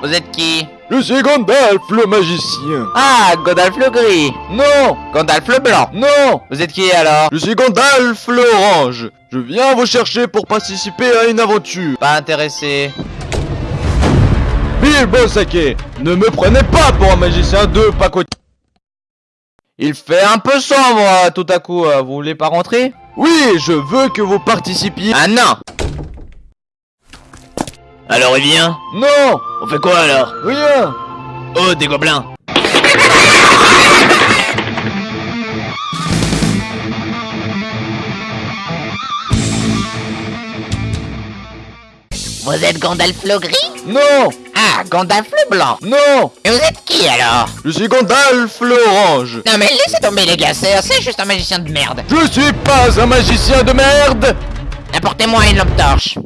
Vous êtes qui Je suis Gandalf, le magicien. Ah, Gandalf le gris Non, Gandalf le blanc non, Vous êtes qui alors je suis Gandalf l'orange. Je viens vous chercher pour participer à une aventure. Pas intéressé. Bilbo Saké, ne me prenez pas pour un magicien de pacotille. Il fait un peu sombre euh, tout à coup, euh, vous voulez pas rentrer? Oui, je veux que vous participiez. Ah non Alors il vient Non, On fait quoi alors rien. Oh, des gobelins Vous êtes Gandalf le gris Non, Ah, Gandalf le blanc non, Et vous êtes qui alors je suis Gandalf l'orange. Non mais laissez tomber les gars, c'est c'est juste un magicien de merde Je suis pas un magicien de merde. Apportez-moi une lampe torche